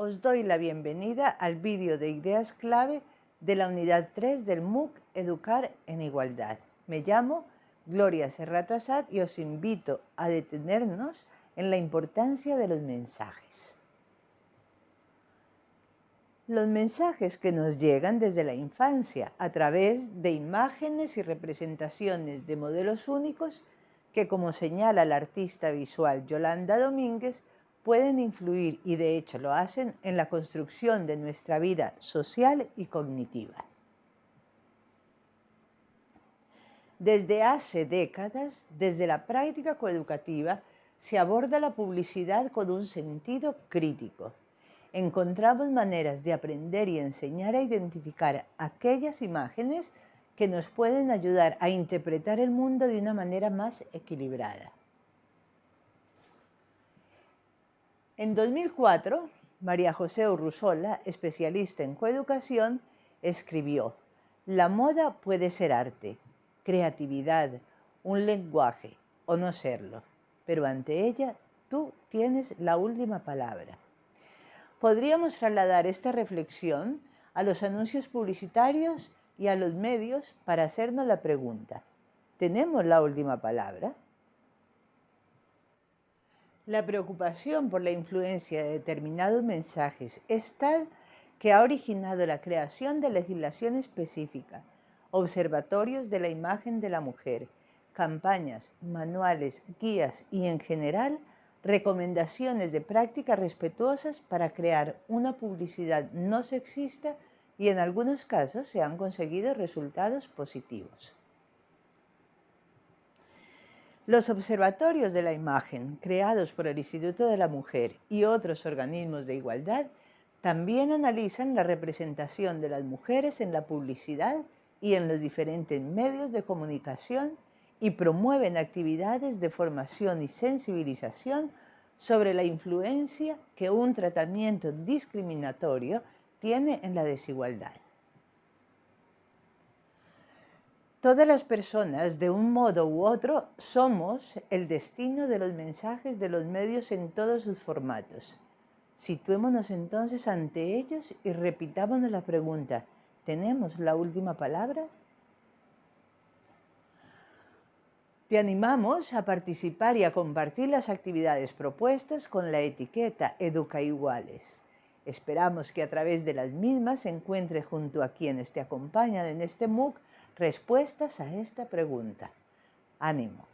os doy la bienvenida al vídeo de ideas clave de la unidad 3 del MOOC Educar en Igualdad. Me llamo Gloria Serrato Asad y os invito a detenernos en la importancia de los mensajes. Los mensajes que nos llegan desde la infancia a través de imágenes y representaciones de modelos únicos que, como señala la artista visual Yolanda Domínguez, pueden influir y de hecho lo hacen en la construcción de nuestra vida social y cognitiva. Desde hace décadas, desde la práctica coeducativa, se aborda la publicidad con un sentido crítico encontramos maneras de aprender y enseñar a identificar aquellas imágenes que nos pueden ayudar a interpretar el mundo de una manera más equilibrada. En 2004, María José Urrusola, especialista en coeducación, escribió La moda puede ser arte, creatividad, un lenguaje o no serlo, pero ante ella tú tienes la última palabra podríamos trasladar esta reflexión a los anuncios publicitarios y a los medios para hacernos la pregunta, ¿tenemos la última palabra? La preocupación por la influencia de determinados mensajes es tal que ha originado la creación de legislación específica, observatorios de la imagen de la mujer, campañas, manuales, guías y en general recomendaciones de prácticas respetuosas para crear una publicidad no sexista y en algunos casos se han conseguido resultados positivos. Los observatorios de la imagen, creados por el Instituto de la Mujer y otros organismos de igualdad, también analizan la representación de las mujeres en la publicidad y en los diferentes medios de comunicación y promueven actividades de formación y sensibilización sobre la influencia que un tratamiento discriminatorio tiene en la desigualdad. Todas las personas, de un modo u otro, somos el destino de los mensajes de los medios en todos sus formatos. Situémonos entonces ante ellos y repitámonos la pregunta, ¿tenemos la última palabra? Te animamos a participar y a compartir las actividades propuestas con la etiqueta Educa Iguales. Esperamos que a través de las mismas se encuentre junto a quienes te acompañan en este MOOC respuestas a esta pregunta. ¡Ánimo!